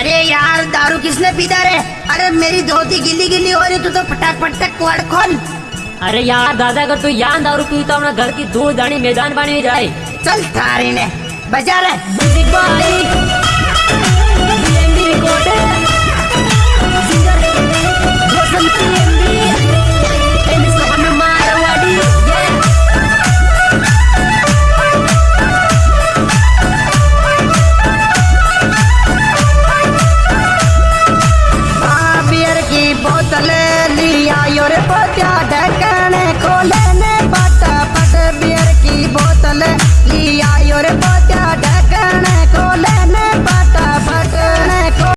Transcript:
अरे यार दारू किसने पीता रे? अरे मेरी धोती गिली गिली हो रही तू तो फटाक फटक कुआड़ खोल। अरे यार दादा अगर तू यहाँ दारू पी तो अपना घर की धूल दानी मैदान बनी जाए। चल थारी ने बजा रे। प्यार